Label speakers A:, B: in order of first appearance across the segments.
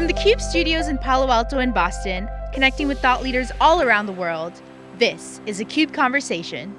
A: From the CUBE studios in Palo Alto and Boston, connecting with thought leaders all around the world, this is a CUBE Conversation.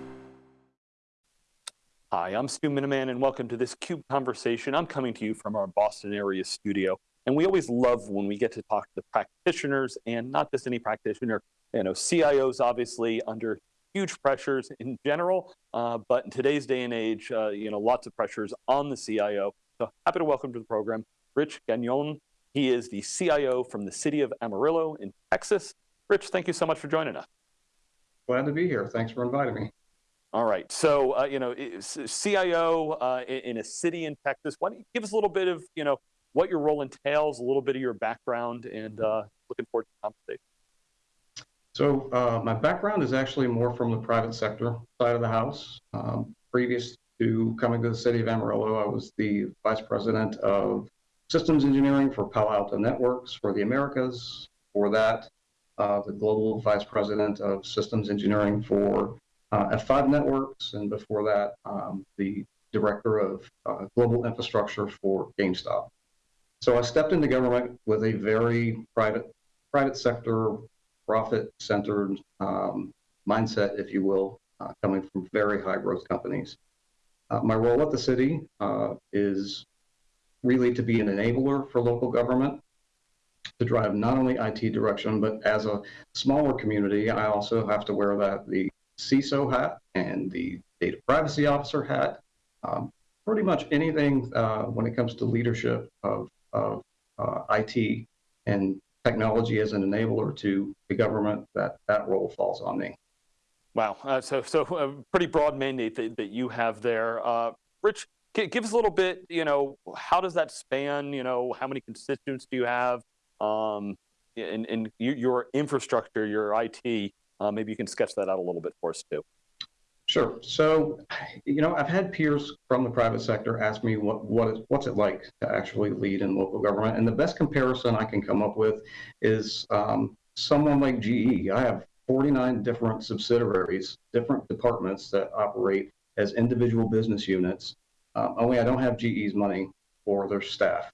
B: Hi, I'm Stu Miniman and welcome to this CUBE Conversation. I'm coming to you from our Boston area studio. And we always love when we get to talk to the practitioners and not just any practitioner, you know, CIOs obviously under huge pressures in general, uh, but in today's day and age, uh, you know, lots of pressures on the CIO. So happy to welcome to the program, Rich Gagnon, he is the CIO from the city of Amarillo in Texas. Rich, thank you so much for joining us.
C: Glad to be here. Thanks for inviting me.
B: All right. So, uh, you know, CIO uh, in a city in Texas. Why don't you give us a little bit of, you know, what your role entails, a little bit of your background, and uh, looking forward to the conversation.
C: So, uh, my background is actually more from the private sector side of the house. Um, previous to coming to the city of Amarillo, I was the vice president of systems engineering for Palo Alto Networks for the Americas. For that, uh, the global vice president of systems engineering for uh, F5 Networks, and before that, um, the director of uh, global infrastructure for GameStop. So I stepped into government with a very private, private sector, profit-centered um, mindset, if you will, uh, coming from very high growth companies. Uh, my role at the city uh, is really to be an enabler for local government to drive not only IT direction, but as a smaller community, I also have to wear that the CISO hat and the data privacy officer hat. Um, pretty much anything uh, when it comes to leadership of, of uh, IT and technology as an enabler to the government, that, that role falls on me.
B: Wow, uh, so so a pretty broad mandate that, that you have there. Uh, Rich, give us a little bit, you know, how does that span, you know, how many constituents do you have? Um, and, your infrastructure, your IT, uh, maybe you can sketch that out a little bit for us too.
C: Sure. So, you know, I've had peers from the private sector ask me what what is what's it like to actually lead in local government, and the best comparison I can come up with is um, someone like GE. I have 49 different subsidiaries, different departments that operate as individual business units, um, only I don't have GE's money for their staff.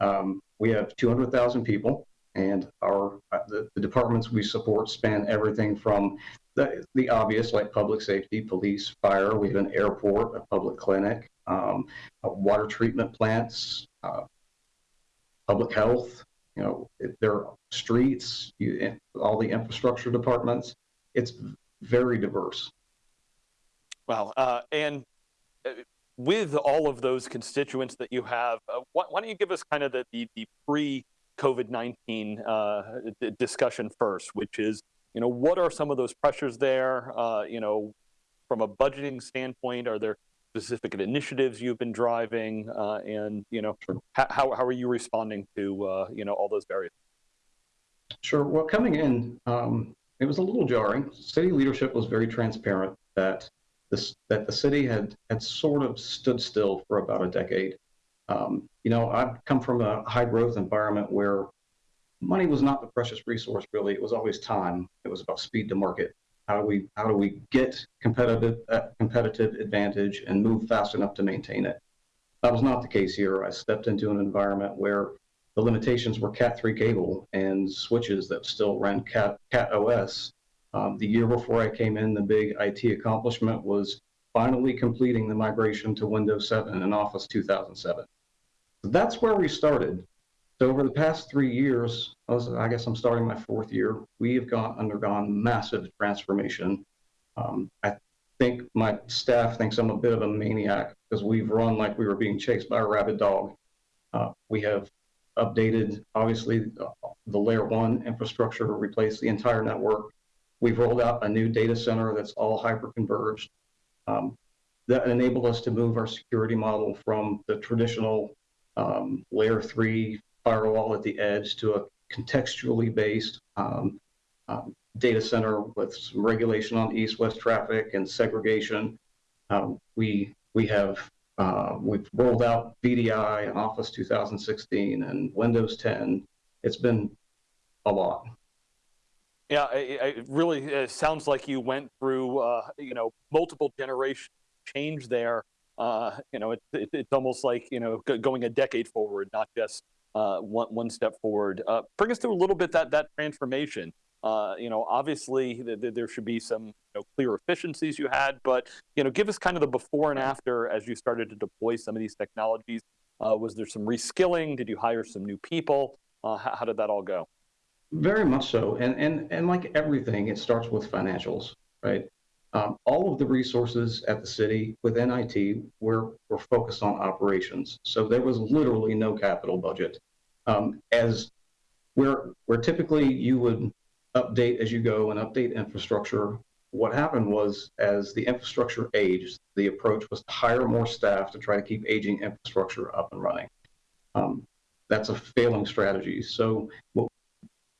C: Um, we have 200,000 people, and our uh, the, the, departments we support span everything from the, the obvious, like public safety, police, fire. We have an airport, a public clinic, um, water treatment plants, uh, public health. You know, there are streets, you, all the infrastructure departments. It's very diverse.
B: Wow, uh, and uh, with all of those constituents that you have, uh, why, why, don't you give us kind of the, the, the pre-COVID-19 uh, discussion first, which is, you know, what are some of those pressures there? Uh, you know, from a budgeting standpoint, are there specific initiatives you've been driving? Uh, and, you know, how, how are you responding to, uh, you know, all those various?
C: Sure. Well, coming in, um, it was a little jarring. City leadership was very transparent that this, that the city had had sort of stood still for about a decade. Um, you know, I've come from a high growth environment where money was not the precious resource really. It was always time. It was about speed to market. How do we how do we get competitive uh, competitive advantage and move fast enough to maintain it? That was not the case here. I stepped into an environment where the limitations were Cat3 cable and switches that still ran Cat, Cat OS um, the year before I came in, the big IT accomplishment was finally completing the migration to Windows 7 and Office 2007. So that's where we started. So over the past three years, I, guess I'm starting my fourth year, we have gone undergone massive transformation. Um, I think my staff thinks I'm a bit of a maniac because we've run like we were being chased by a rabid dog. Uh, we have updated, obviously, the layer one infrastructure to replace the entire network. We've rolled out a new data center that's all hyper-converged. Um, that enabled us to move our security model from the traditional um, layer three firewall at the edge to a contextually based um, um data center with some regulation on east-west traffic and segregation. Um, we we have uh, we've rolled out VDI and Office 2016 and Windows 10. It's been a lot.
B: Yeah, it, it really uh, sounds like you went through, uh, you know, multiple generation change there. Uh, you know, it, it, it's almost like, you know, going a decade forward, not just, uh, one, one step forward. Uh, bring us through a little bit that, that transformation. Uh, you know, obviously th th there should be some you know, clear efficiencies you had, but you know, give us kind of the before and after as you started to deploy some of these technologies. Was there some reskilling? Did you hire some new people? How, how did that all go?
C: Very much so, and and and like everything, it starts with financials, right? Um, all of the resources at the city within IT were, were focused on operations. So there was literally no capital budget. Um, as where, where typically you would update as you go and update infrastructure, what happened was as the infrastructure aged, the approach was to hire more staff to try to keep aging infrastructure up and running. Um, that's a failing strategy. So what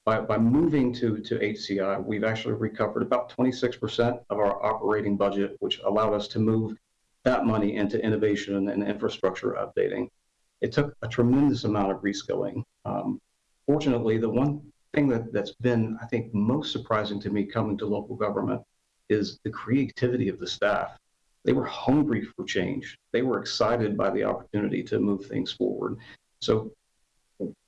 C: by, by moving to, to HCI, we've actually recovered about 26% of our operating budget, which allowed us to move that money into innovation and infrastructure updating. It took a tremendous amount of reskilling. Um, fortunately, the one thing that, that's been, I think, most surprising to me coming to local government is the creativity of the staff. They were hungry for change. They were excited by the opportunity to move things forward. So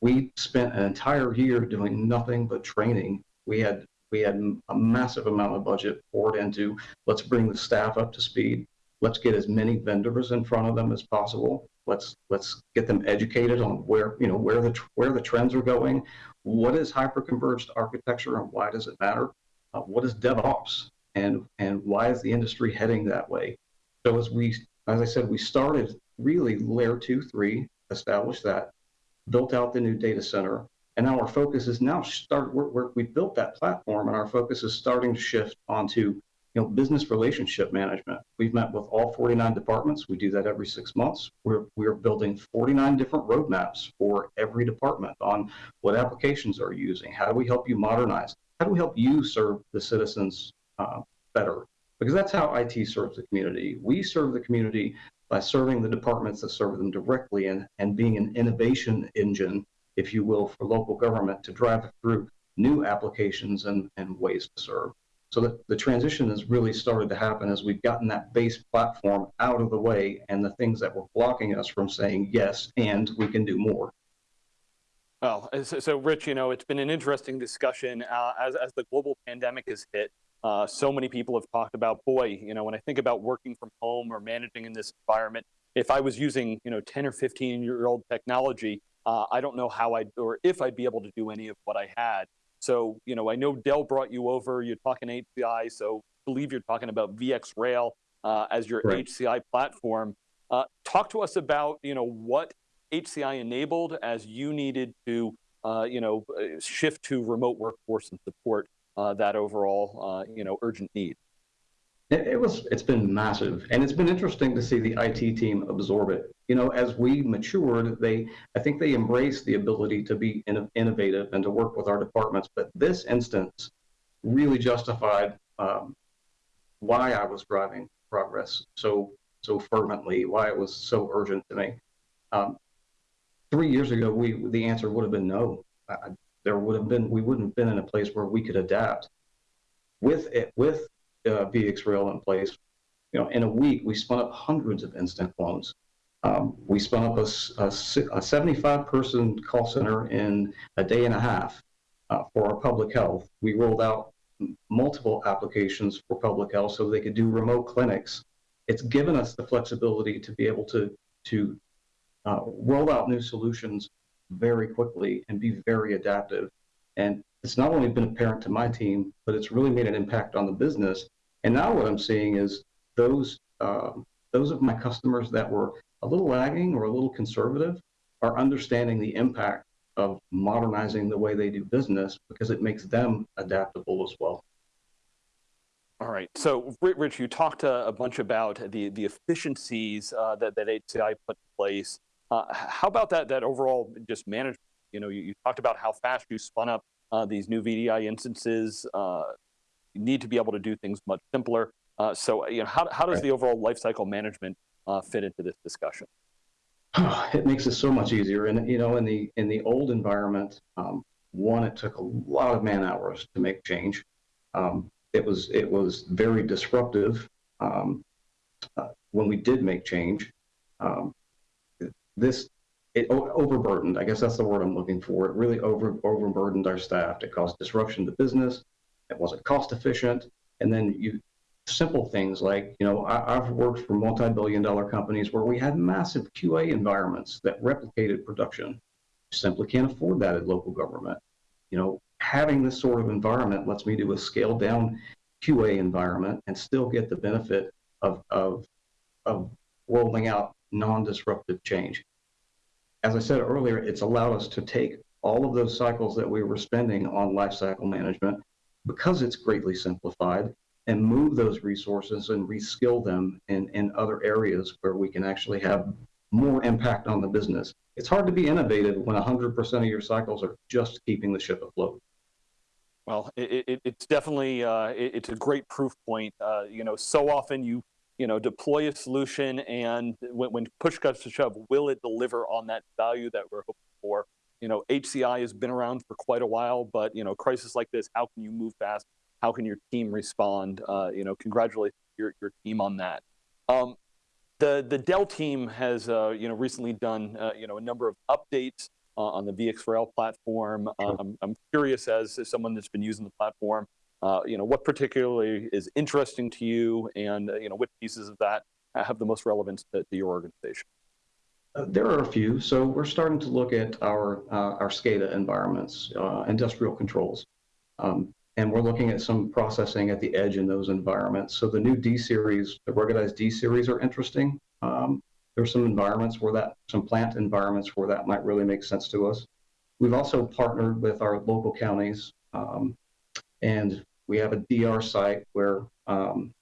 C: we spent an entire year doing nothing but training. We had we had a massive amount of budget poured into let's bring the staff up to speed. Let's get as many vendors in front of them as possible. Let's let's get them educated on where you know where the where the trends are going. What is hyperconverged architecture and why does it matter? Uh, what is DevOps and and why is the industry heading that way? So as we as I said, we started really layer two, three, established that built out the new data center, and now our focus is now start. We're, we're, we built that platform, and our focus is starting to shift onto you know business relationship management. We've met with all 49 departments. We do that every six months. We're we're building 49 different roadmaps for every department on what applications are using. How do we help you modernize? How do we help you serve the citizens uh, better? Because that's how IT serves the community. We serve the community by serving the departments that serve them directly and, and being an innovation engine, if you will, for local government to drive through new applications and, and ways to serve. So the, the transition has really started to happen as we've gotten that base platform out of the way and the things that were blocking us from saying yes, and we can do more.
B: Well, so, so Rich, you know, it's been an interesting discussion uh, as, as the global pandemic has hit. Uh, so many people have talked about, boy, you know, when I think about working from home or managing in this environment, if I was using, you know, 10 or 15 year old technology, uh, I don't know how I'd, or if I'd be able to do any of what I had. So, you know, I know Dell brought you over, you're talking HCI, so I believe you're talking about VxRail uh, as your right. HCI platform. Uh, talk to us about, you know, what HCI enabled as you needed to, uh, you know, uh, shift to remote workforce and support that overall, uh, you know, urgent need?
C: It, it, was. It's been massive, and it's been interesting to see the IT team absorb it. You know, as we matured, they, I think they embraced the ability to be in, innovative and to work with our departments. But this instance really justified um, why I was driving progress so so fervently, why it was so urgent to me. Um, three years ago, we the answer would have been no. I, there would have been we wouldn't have been in a place where we could adapt. With it, with uh, VxRail in place, you know, in a week we spun up hundreds of instant clones. Um, we spun up a, a, a 75 person call center in a day and a half uh, for our public health. We rolled out multiple applications for public health so they could do remote clinics. It's given us the flexibility to be able to to uh, roll out new solutions very quickly and be very adaptive. And it's not only been apparent to my team, but it's really made an impact on the business. And now what I'm seeing is those um, those of my customers that were a little lagging or a little conservative are understanding the impact of modernizing the way they do business because it makes them adaptable as well.
B: All right. So, Rich, you talked a, a bunch about the the efficiencies uh, that that HCI put in place. Uh, how about that that overall just management? You know, you, you talked about how fast you spun up uh, these new VDI instances. Uh, you need to be able to do things much simpler. Uh, so, you know, how, how does right. the overall lifecycle management uh, fit into this discussion?
C: it makes it so much easier. And you know, in the in the old environment, um, one, it took a lot of man hours to make change. Um, it was it was very disruptive um, uh, when we did make change. Um, this it overburdened. I guess that's the word I'm looking for. It really over overburdened our staff. It caused disruption to business. It wasn't cost efficient. And then you simple things like, you know, I, have worked for multi-billion dollar companies where we had massive QA environments that replicated production. You simply can't afford that at local government. You know, having this sort of environment lets me do a scaled down QA environment and still get the benefit of, of, of rolling out non-disruptive change. As I said earlier, it's allowed us to take all of those cycles that we were spending on lifecycle management because it's greatly simplified and move those resources and reskill them in, in other areas where we can actually have more impact on the business. It's hard to be innovative when 100% of your cycles are just keeping the ship afloat.
B: Well, it, it, it's definitely uh, it, it's a great proof point. Uh, you know, so often you you know deploy a solution, and when, when push comes to shove, will it deliver on that value that we're hoping for? You know, HCI has been around for quite a while, but you know, crisis like this, how can you move fast? How can your team respond? Uh, you know, congratulate your your team on that. Um, the the Dell team has uh, you know recently done uh, you know a number of updates uh, on the VxRail platform. Um, I'm curious as, as, someone that's been using the platform, uh, you know, what particularly is interesting to you and, uh, you know, which pieces of that have the most relevance to, to your organization?
C: Uh, there are a few. So we're starting to look at our, uh, our SCADA environments, industrial controls. Um, and we're looking at some processing at the edge in those environments. So the new D series, the ruggedized D series are interesting. Um, there's some environments where that, some plant environments where that might really make sense to us. We've also partnered with our local counties, um, and we have a DR site where um,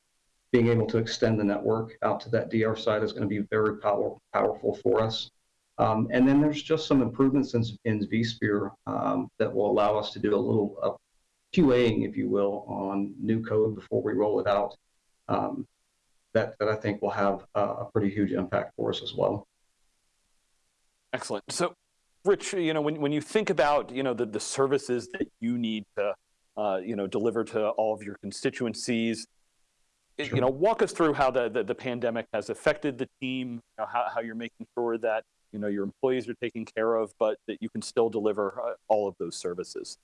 C: being able to extend the network out to that DR site is going to be very power, powerful for us. Um, and then there's just some improvements in, in vSphere um, that will allow us to do a little uh, QAing, if you will, on new code before we roll it out. Um, that, that I think will have a pretty huge impact for us as well.
B: Excellent. So, Rich, you know, when, when you think about, you know, the, the services that you need to, uh, you know, deliver to all of your constituencies, sure. you know, walk us through how the, the, the, pandemic has affected the team, you know, how, how you're making sure that, you know, your employees are taken care of, but that you can still deliver uh, all of those services.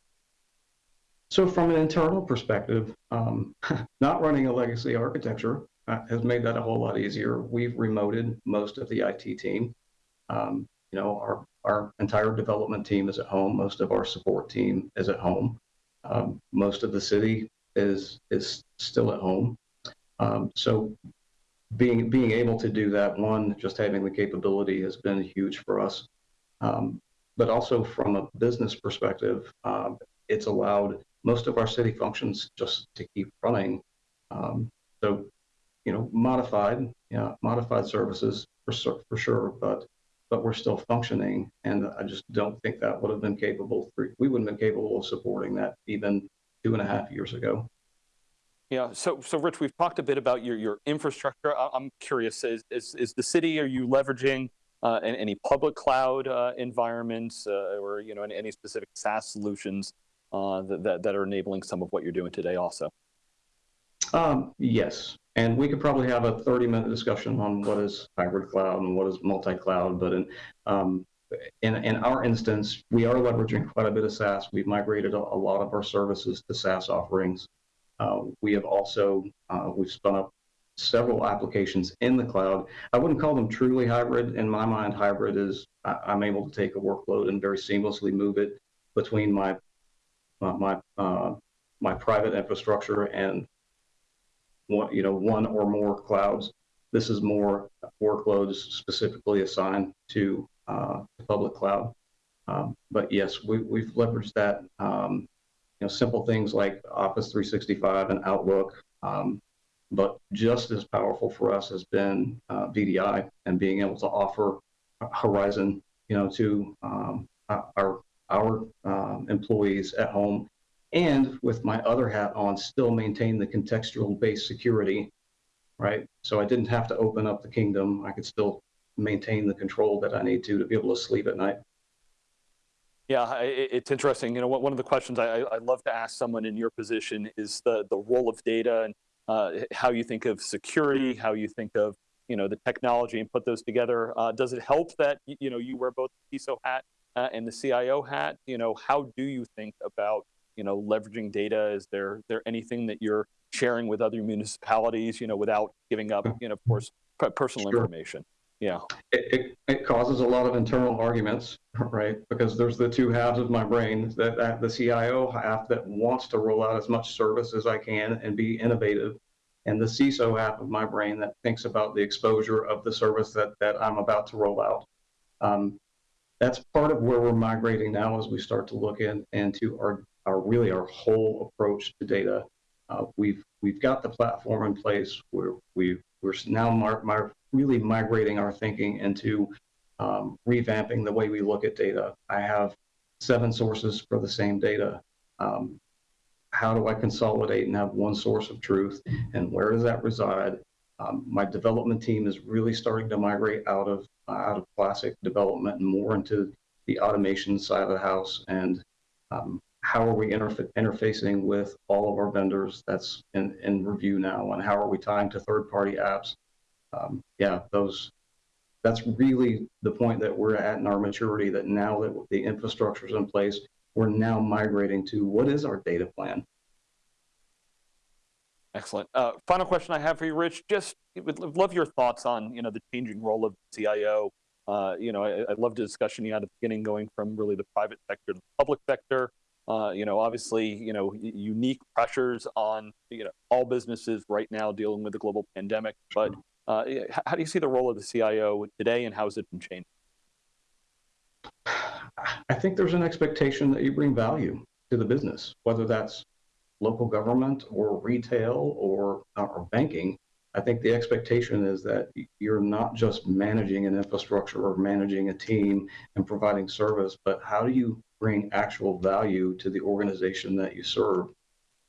C: So from an internal perspective, um, not running a legacy architecture, uh, has made that a whole lot easier. We've remoted most of the IT team. Um, you know, our, our entire development team is at home. Most of our support team is at home. Um, most of the city is is still at home. Um, so being being able to do that, one, just having the capability has been huge for us. Um, but also from a business perspective, um, it's allowed most of our city functions just to keep running. Um, so you know, modified, yeah, modified services for for sure, but but we're still functioning, and I just don't think that would have been capable. We wouldn't have been capable of supporting that even two and a half years ago.
B: Yeah. So, so Rich, we've talked a bit about your your infrastructure. I'm curious: is is, is the city? Are you leveraging uh, any public cloud uh, environments, uh, or you know, any, any specific SaaS solutions uh, that, that that are enabling some of what you're doing today? Also.
C: Um, yes, and we could probably have a 30 minute discussion on what is hybrid cloud and what is multi-cloud, but in, um, in, in, our instance, we are leveraging quite a bit of SaaS. We've migrated a, a lot of our services to SaaS offerings. Uh, we have also, uh, we've spun up several applications in the cloud. I wouldn't call them truly hybrid. In my mind, hybrid is I, am able to take a workload and very seamlessly move it between my my my, uh, my private infrastructure and one, you know, one or more clouds. This is more workloads specifically assigned to uh, the public cloud. Um, but yes, we, we've leveraged that. Um, you know, simple things like Office 365 and Outlook. Um, but just as powerful for us has been uh, VDI and being able to offer Horizon, you know, to um, our our um, employees at home and with my other hat on, still maintain the contextual based security, right? So I didn't have to open up the kingdom. I could still maintain the control that I need to to be able to sleep at night.
B: Yeah, it's interesting. You know, one of the questions I, I love to ask someone in your position is the the role of data and uh, how you think of security, how you think of you know, the technology and put those together. Uh, does it help that, you know, you wear both the CISO hat uh, and the CIO hat? You know, how do you think about, you know, leveraging data? Is there, there anything that you're sharing with other municipalities, you know, without giving up, you know, of course, personal
C: Sure.
B: information? Yeah.
C: it, it, it causes a lot of internal arguments, right? Because there's the two halves of my brain that, that the CIO half that wants to roll out as much service as I can and be innovative, and the CISO half of my brain that thinks about the exposure of the service that, that I'm about to roll out. Um, that's part of where we're migrating now as we start to look in, into our, our really our whole approach to data. Uh, we've we've got the platform in place. We're we we're now mar- mar- really migrating our thinking into um, revamping the way we look at data. I have seven sources for the same data. Um, how do I consolidate and have one source of truth, and where does that reside? Um, my development team is really starting to migrate out of uh, out of classic development and more into the automation side of the house. And um, how are we interfa- interfacing with all of our vendors? That's in, in review now. And how are we tying to third-party apps? Um, yeah, those that's really the point that we're at in our maturity that now that the infrastructure is in place, we're now migrating to what is our data plan?
B: Excellent. Uh, final question I have for you, Rich. Just would would love your thoughts on you know the changing role of CIO. Uh, you know, I, I loved the discussion you had at the beginning, going from really the private sector to the public sector. Uh, you know, obviously, you know, unique pressures on you know all businesses right now dealing with the global pandemic. But uh, how do you see the role of the CIO today, and how has it been changed?
C: I think there's an expectation that you bring value to the business, whether that's local government or retail or, or banking. I think the expectation is that you're not just managing an infrastructure or managing a team and providing service, but how do you bring actual value to the organization that you serve?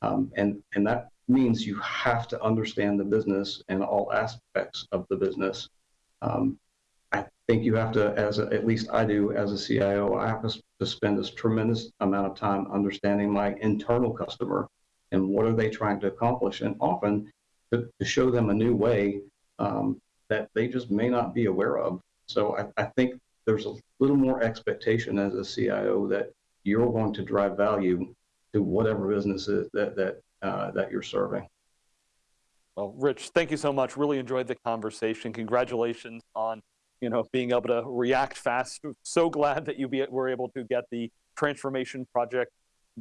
C: Um, and, and that means you have to understand the business and all aspects of the business. Um, I think you have to, as a, at least I do as a CIO, I have to, spend this tremendous amount of time understanding my internal customer and what are they trying to accomplish, and often to, to show them a new way um, that they just may not be aware of. So I, I think there's a little more expectation as a CIO that you're going to drive value to whatever businesses that that uh, that you're serving.
B: Well, Rich, thank you so much. Really enjoyed the conversation. Congratulations on you know being able to react fast. So glad that you be, were able to get the transformation project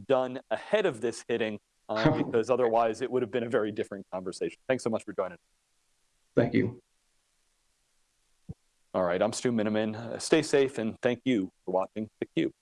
B: done ahead of this hitting, uh, because otherwise it would have been a very different conversation. Thanks so much for joining.
C: Thank you.
B: All right, I'm Stu Miniman. Stay safe and thank you for watching theCUBE.